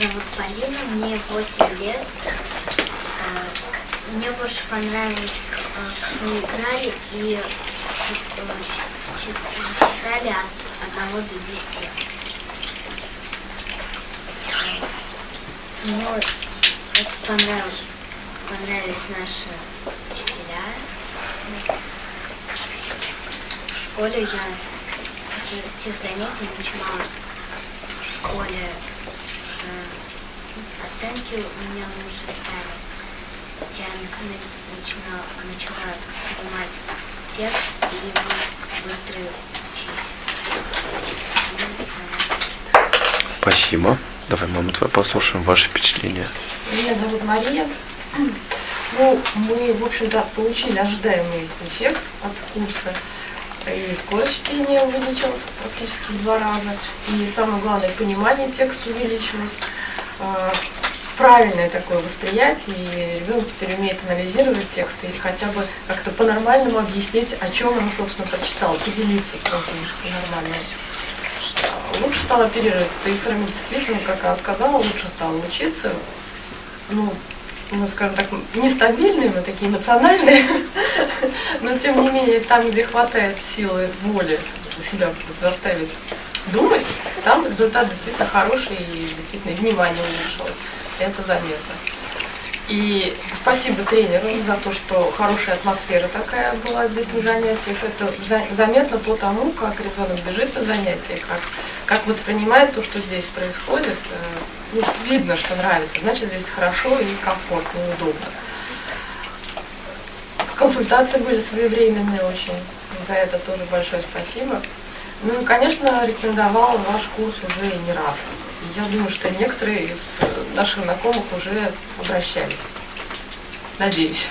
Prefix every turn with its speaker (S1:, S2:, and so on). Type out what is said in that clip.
S1: зовут Полина, мне 8 лет. А, Мне больше понравилось, а, как мы играли и э, счит- считали от 1 до 10. Мне очень понравилось, понравились наши учителя. В школе я после всех занятий начинала в школе э, оценки у меня лучше стали. Я на- начинала, начала понимать текст и быс- быстро учить.
S2: Спасибо. Давай, мама, твоя послушаем ваши впечатления.
S3: Меня зовут Мария. Ну, мы, в общем-то, получили ожидаемый эффект от курса. И скорость чтения увеличилась практически в два раза. И самое главное, понимание текста увеличилось. А, Правильное такое восприятие, и ребенок теперь умеет анализировать текст или хотя бы как-то по-нормальному объяснить, о чем он, собственно, прочитал, поделиться с этим по-нормальному. Лучше стал оперировать цифрами, действительно, как она сказала, лучше стала учиться. Ну, ну, скажем так, нестабильные мы такие эмоциональные, но тем не менее, там, где хватает силы воли себя заставить думать, там результат действительно хороший и действительно и внимание улучшилось. Это заметно. И спасибо тренеру за то, что хорошая атмосфера такая была здесь на занятиях. Это за- заметно по тому, как ребенок бежит на занятия, как, как воспринимает то, что здесь происходит. Э, Ну, видно, что нравится, значит здесь хорошо и комфортно, и удобно. Консультации были своевременные очень. За это тоже большое спасибо. Ну конечно, рекомендовала ваш курс уже не раз. Я думаю, что некоторые из э, наших знакомых уже обращались. Надеюсь.